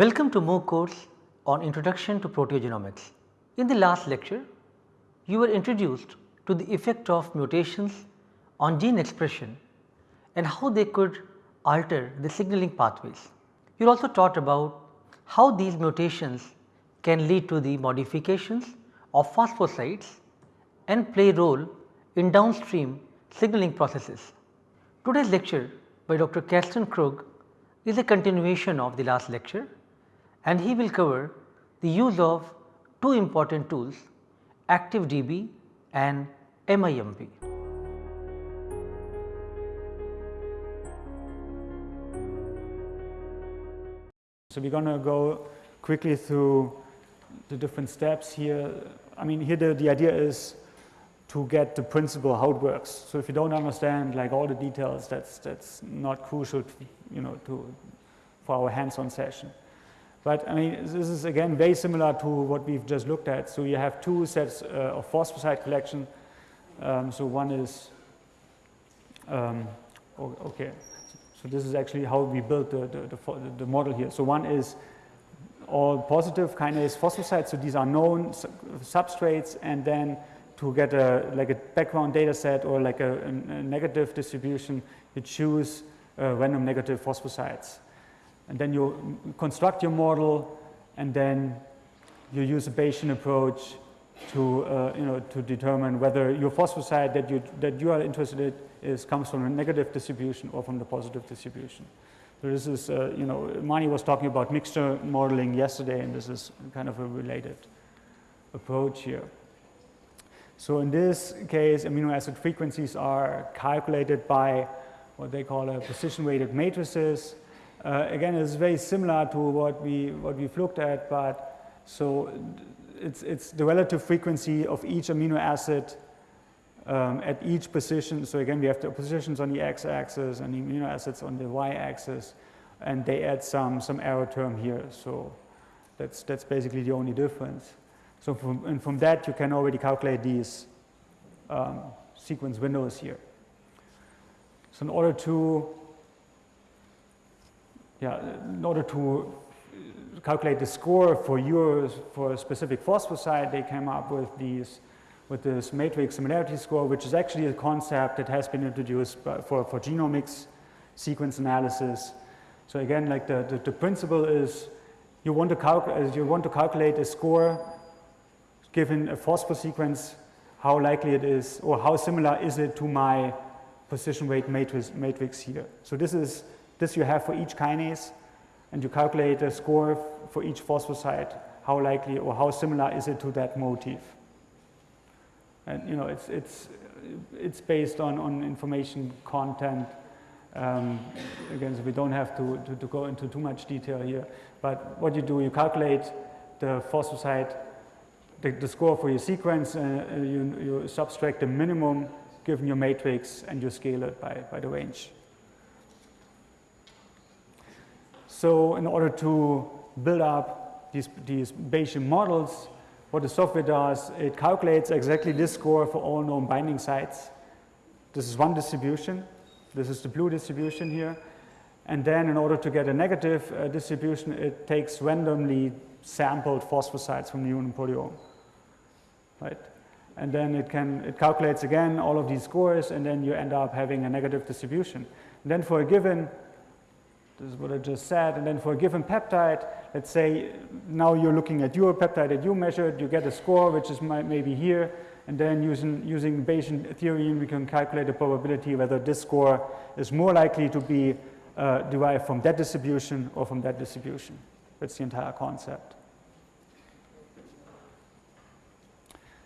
Welcome to MOOC course on Introduction to Proteogenomics. In the last lecture, you were introduced to the effect of mutations on gene expression and how they could alter the signaling pathways. You also taught about how these mutations can lead to the modifications of phosphosites and play role in downstream signaling processes. Today's lecture by Dr. Karsten Krug is a continuation of the last lecture and he will cover the use of two important tools ActiveDB and MIMP. So, we are going to go quickly through the different steps here. I mean here the, the idea is to get the principle how it works. So, if you do not understand like all the details that is that's not crucial to, you know to for our hands on session. But I mean this is again very similar to what we have just looked at. So, you have two sets uh, of phosphosite collection. Um, so, one is um, okay. So, this is actually how we built the, the, the, the model here. So, one is all positive kinase phosphosites. So, these are known substrates and then to get a like a background data set or like a, a negative distribution, you choose uh, random negative phosphosites. And then you construct your model and then you use a Bayesian approach to, uh, you know, to determine whether your phosphosite that you, that you are interested in is comes from a negative distribution or from the positive distribution. So this is, uh, you know, Mani was talking about mixture modeling yesterday and this is kind of a related approach here. So in this case, amino acid frequencies are calculated by what they call a position weighted matrices. Uh, again, it's very similar to what we what we've looked at, but so it's it's the relative frequency of each amino acid um, at each position. So again, we have the positions on the x-axis and the amino acids on the y-axis, and they add some some error term here. So that's that's basically the only difference. So from, and from that you can already calculate these um, sequence windows here. So in order to yeah, in order to uh, calculate the score for yours for a specific phosphosite, they came up with these with this matrix similarity score, which is actually a concept that has been introduced for, for genomics sequence analysis. So again, like the, the, the principle is you want, to you want to calculate a score given a phosphor sequence, how likely it is or how similar is it to my position weight matrix, matrix here. So this is this you have for each kinase and you calculate a score for each phosphosite, how likely or how similar is it to that motif. And you know, it's, it's, it's based on, on information content. Um, again, so we don't have to, to, to, go into too much detail here. But what you do, you calculate the phosphosite, the, the score for your sequence, uh, you, you subtract the minimum given your matrix and you scale it by, by the range. So in order to build up these, these Bayesian models, what the software does, it calculates exactly this score for all known binding sites. This is one distribution. This is the blue distribution here. And then in order to get a negative uh, distribution, it takes randomly sampled phosphosites from the human proteome. Right? And then it can, it calculates again all of these scores and then you end up having a negative distribution. And then for a given this is what I just said. And then for a given peptide, let's say now you're looking at your peptide that you measured, you get a score which is maybe here. And then using, using Bayesian theory, we can calculate the probability whether this score is more likely to be uh, derived from that distribution or from that distribution. That's the entire concept.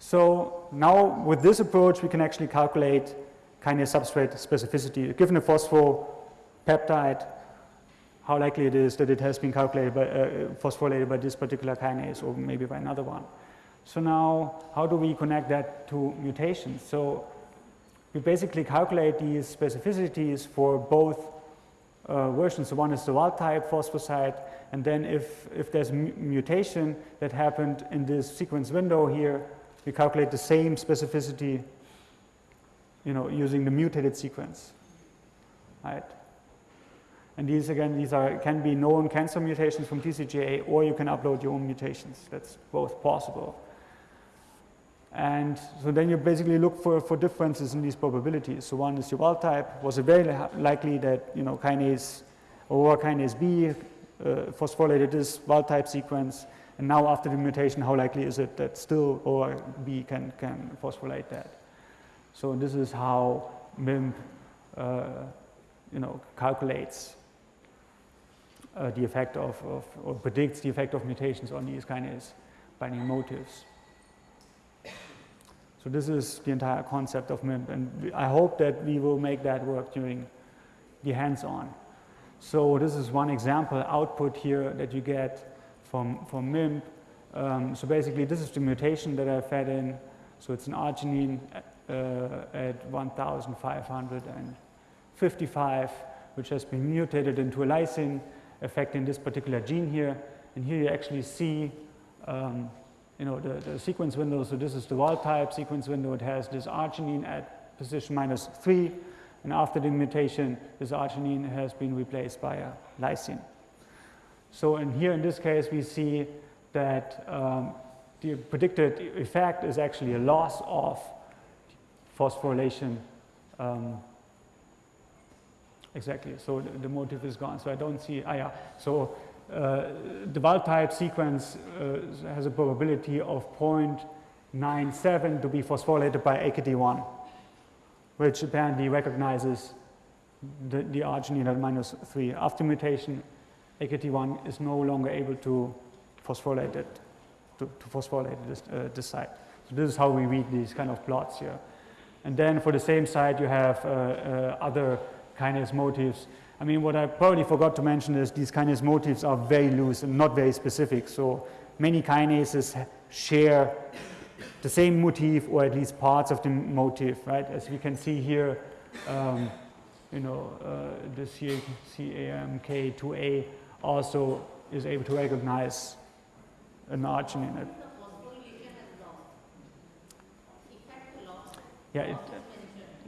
So now with this approach, we can actually calculate kinase substrate specificity. Given a phosphopeptide, how likely it is that it has been calculated by, uh, phosphorylated by this particular kinase or maybe by another one. So now how do we connect that to mutations? So we basically calculate these specificities for both uh, versions. So one is the wild type phosphosite and then if, if there's mutation that happened in this sequence window here, we calculate the same specificity you know, using the mutated sequence, right? And these again, these are can be known cancer mutations from TCGA, or you can upload your own mutations. That's both possible. And so then you basically look for, for differences in these probabilities. So one is your wild type. Was it very likely that you know kinase or kinase B uh, phosphorylated this wild type sequence? And now after the mutation, how likely is it that still OR B can, can phosphorylate that? So this is how MIMP uh, you know, calculates uh, the effect of, of, or predicts the effect of mutations on these kinase binding motifs. So this is the entire concept of MIMP, and I hope that we will make that work during the hands-on. So this is one example output here that you get from, from MIMP. Um, so basically this is the mutation that I fed in. So it's an arginine uh, at 1555, which has been mutated into a lysine affecting this particular gene here. And here you actually see um, you know, the, the, sequence window. So this is the wild type sequence window. It has this arginine at position minus 3. And after the mutation, this arginine has been replaced by a lysine. So in here in this case, we see that um, the predicted effect is actually a loss of phosphorylation um, exactly. So the, the, motif is gone. So I don't see, ah, yeah. So uh, the wild type sequence uh, has a probability of 0.97 to be phosphorylated by AKT1, which apparently recognizes the, the arginine at minus 3. After mutation, AKT1 is no longer able to phosphorylate it, to, to phosphorylate this, uh, this site. So this is how we read these kind of plots here. And then for the same site, you have uh, uh, other kinase motifs. I mean, what I probably forgot to mention is these kinase motifs are very loose and not very specific. So many kinases share the same motif or at least parts of the motif, right? As we can see here, um, you know, uh, the CAMK2A also is able to recognize an arginine Yeah, it,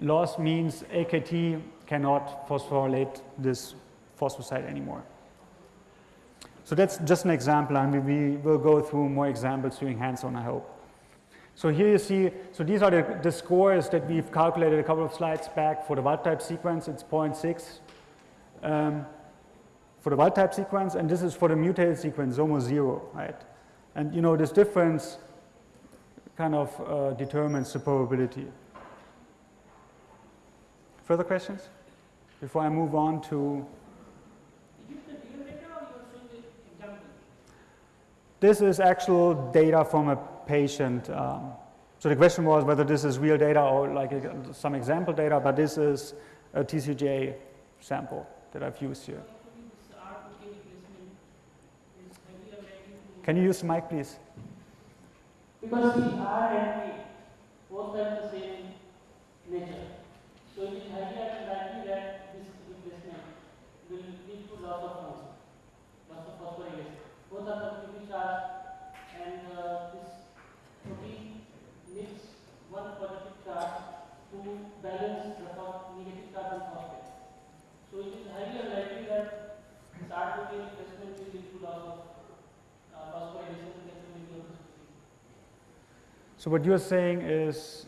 loss means AKT cannot phosphorylate this phosphosite anymore. So that's just an example, and we, we will go through more examples during hands-on, I hope. So here you see, so these are the, the, scores that we've calculated a couple of slides back for the wild type sequence. It's 0.6 um, for the wild type sequence, and this is for the mutated sequence, almost zero, right? And you know, this difference kind of uh, determines the probability. Further questions? Before I move on to This is actual data from a patient. Um, so the question was whether this is real data or like a, some example data, but this is a TCGA sample that I've used here. Can you use the mic, please? Because the R and P both have the same nature. So it is highly unlikely that this replacement will lead to loss of motion, loss of phosphorylation. Both are and uh, this protein needs one positive charge to balance the negative charge on phosphate. So it is highly unlikely that this protein will lead to loss of uh, So what you're saying is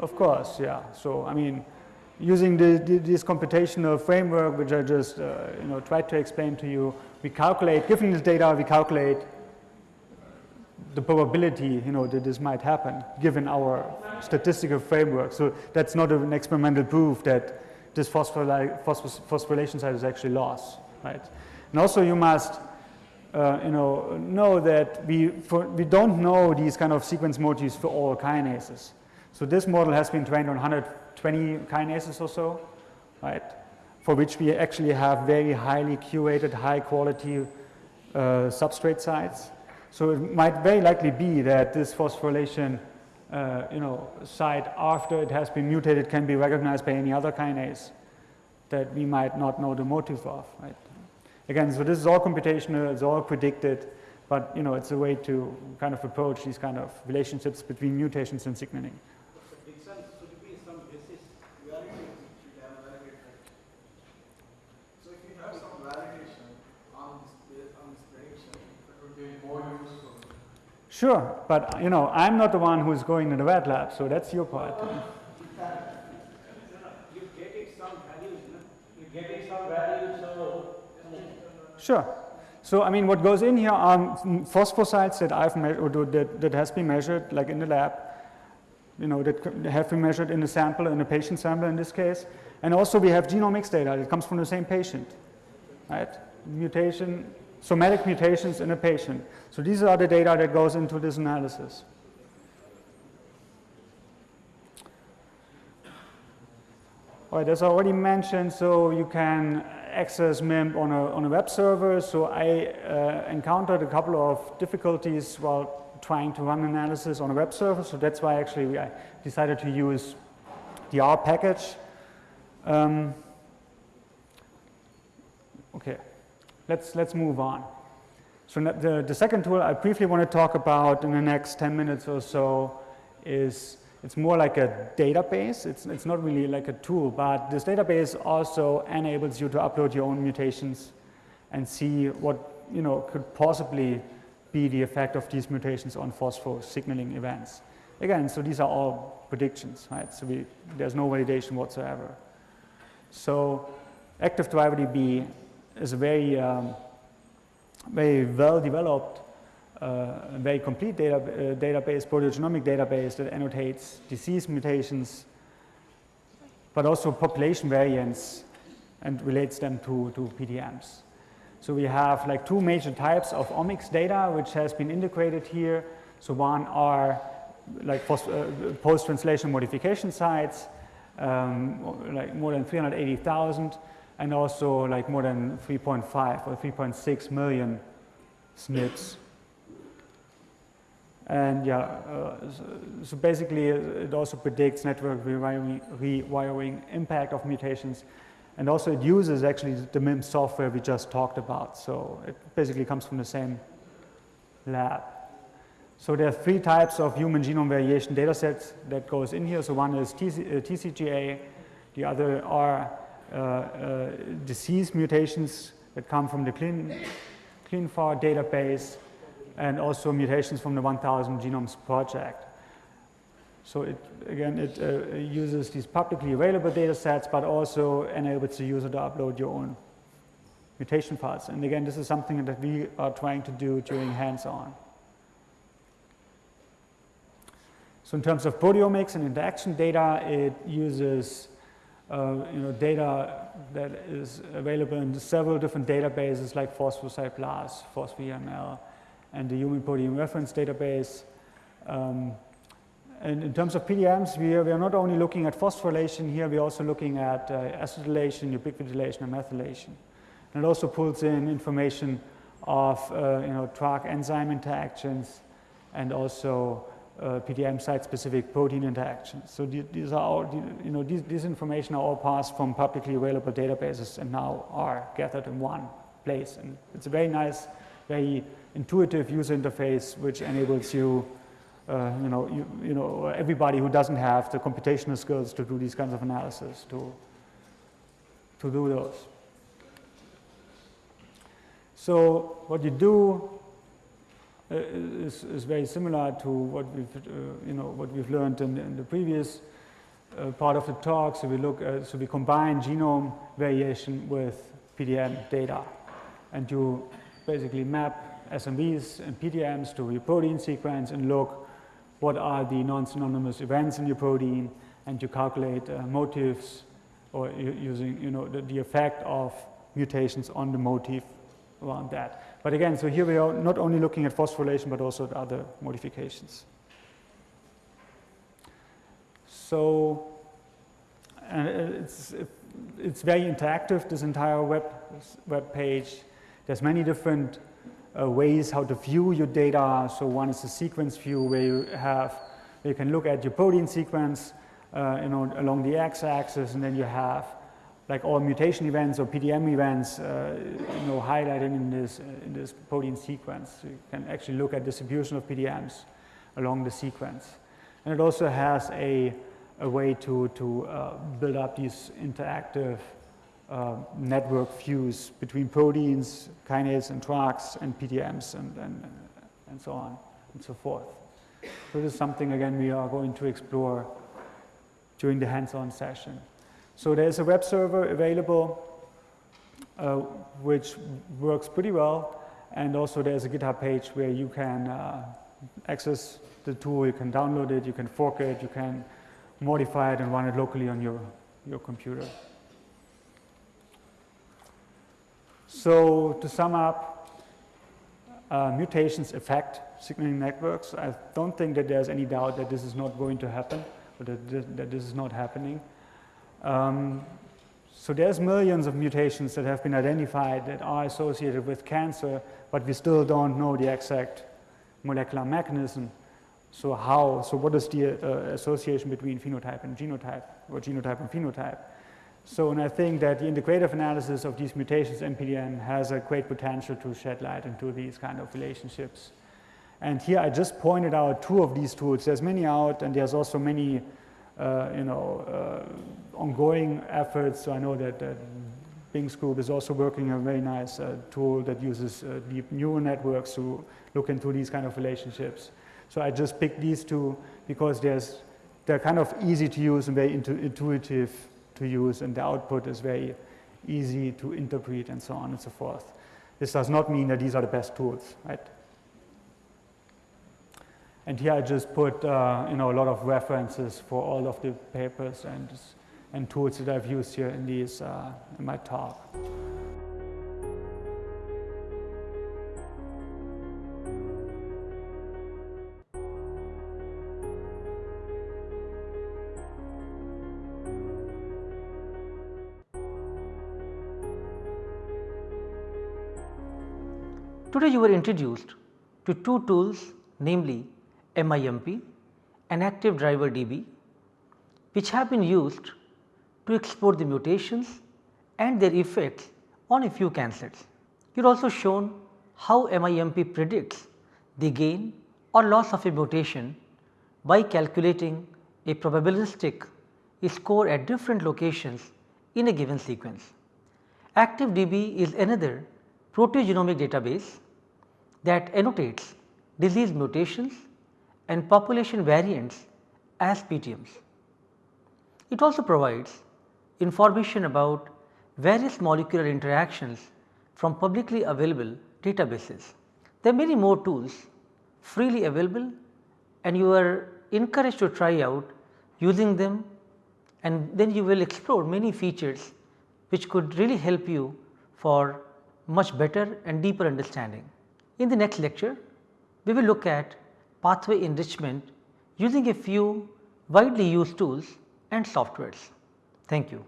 of course, yeah. So, I mean, using the, the, this computational framework, which I just, uh, you know, tried to explain to you, we calculate, given this data, we calculate the probability, you know, that this might happen, given our statistical framework. So that's not an experimental proof that this phosphorylation site is actually lost, right? And also you must uh, you know, know that we, for, we don't know these kind of sequence motifs for all kinases. So this model has been trained on 120 kinases or so, right? For which we actually have very highly curated, high quality uh, substrate sites. So it might very likely be that this phosphorylation uh, you know, site after it has been mutated can be recognized by any other kinase that we might not know the motive of, right? Again, so this is all computational, it's all predicted, but you know, it's a way to kind of approach these kind of relationships between mutations and signaling. Sure, but you know, I'm not the one who's going to the wet lab, so that's your part. You're getting some values, you're getting some values, so. Sure. So I mean, what goes in here are phosphosites that I've measured, that, that has been measured, like in the lab, you know, that have been measured in a sample, in a patient sample in this case. And also we have genomics data that comes from the same patient, right? Mutation, somatic mutations in a patient. So these are the data that goes into this analysis. All right, as I already mentioned, so you can access MIMP on a, on a web server. So I uh, encountered a couple of difficulties while trying to run analysis on a web server. So that's why actually I decided to use the R package. Um, okay let's, let's move on. So the, the second tool I briefly want to talk about in the next 10 minutes or so is it's more like a database. It's, it's not really like a tool, but this database also enables you to upload your own mutations and see what you know could possibly be the effect of these mutations on phospho signaling events. Again, so these are all predictions, right? So we, there's no validation whatsoever. So active DB is a very, um, very well developed, uh, very complete data, uh, database, proteogenomic database that annotates disease mutations, but also population variants and relates them to, to PTMs. So we have like two major types of omics data which has been integrated here. So one are like uh, post-translation modification sites, um, like more than 380,000 and also like more than 3.5 or 3.6 million SNPs. And yeah, uh, so, basically it also predicts network rewiring, rewiring, impact of mutations. And also it uses actually the MIMP software we just talked about. So it basically comes from the same lab. So there are three types of human genome variation data sets that goes in here. So one is TC, uh, TCGA, the other are uh, uh, disease mutations that come from the clean, database and also mutations from the 1000 Genomes Project. So it, again, it uh, uses these publicly available data sets, but also enables the user to upload your own mutation files. And again, this is something that we are trying to do during hands-on. So in terms of proteomics and interaction data, it uses uh, you know, data that is available in several different databases like PhosphoSite Phospho.ELM, and the Human Proteome Reference Database. Um, and in terms of PTMs, we are, we are not only looking at phosphorylation here, we're also looking at uh, acetylation, ubiquitination, and methylation. And it also pulls in information of uh, you know, TRAC enzyme interactions and also uh, PTM site-specific protein interactions. So these are all, you know, these, these information are all passed from publicly available databases and now are gathered in one place. And it's a very nice, very intuitive user interface which enables you, uh, you know, you, you know, everybody who doesn't have the computational skills to do these kinds of analysis to, to do those. So what you do uh, is, is very similar to what we've, uh, you know, what we've learned in, in the previous uh, part of the talk. So we look, at, so we combine genome variation with PTM data, and you basically map SNVs and PTMs to your protein sequence and look what are the non-synonymous events in your protein, and you calculate uh, motifs or using, you know, the, the effect of mutations on the motif around that. But again, so here we are not only looking at phosphorylation, but also at other modifications. So, and it's, it's very interactive, this entire web, web page. There's many different uh, ways how to view your data. So one is the sequence view where you have, where you can look at your protein sequence, uh, you know, along the x-axis and then you have like all mutation events or PTM events, uh, you know, highlighted in this, in this protein sequence. So you can actually look at distribution of PTMs along the sequence. And it also has a, a way to, to uh, build up these interactive uh, network views between proteins, kinase and TRACs and PTMs and, and, and so on and so forth. So this is something again we are going to explore during the hands-on session. So there's a web server available uh, which works pretty well and also there's a GitHub page where you can uh, access the tool, you can download it, you can fork it, you can modify it and run it locally on your, your computer. So to sum up, uh, mutations affect signaling networks. I don't think that there's any doubt that this is not going to happen, or that, that this is not happening. Um, so there's millions of mutations that have been identified that are associated with cancer, but we still don't know the exact molecular mechanism. So how, so what is the uh, association between phenotype and genotype, or genotype and phenotype? So, and I think that the integrative analysis of these mutations PTM has a great potential to shed light into these kind of relationships. And here I just pointed out two of these tools. There's many out, and there's also many uh, you know, uh, ongoing efforts. So I know that, that Bing's group is also working a very nice uh, tool that uses deep neural networks to look into these kind of relationships. So I just picked these two because there's, they're kind of easy to use and very intu intuitive to use and the output is very easy to interpret and so on and so forth. This does not mean that these are the best tools, right? And here I just put uh, you know, a lot of references for all of the papers and, and tools that I've used here in, these, uh, in my talk. Today you were introduced to two tools namely MIMP and active driver DB which have been used to explore the mutations and their effects on a few cancers. You are also shown how MIMP predicts the gain or loss of a mutation by calculating a probabilistic score at different locations in a given sequence. ActiveDB is another proteogenomic database that annotates disease mutations and population variants as PTMs. It also provides information about various molecular interactions from publicly available databases. There are many more tools freely available and you are encouraged to try out using them and then you will explore many features which could really help you for much better and deeper understanding. In the next lecture, we will look at pathway enrichment using a few widely used tools and softwares. Thank you.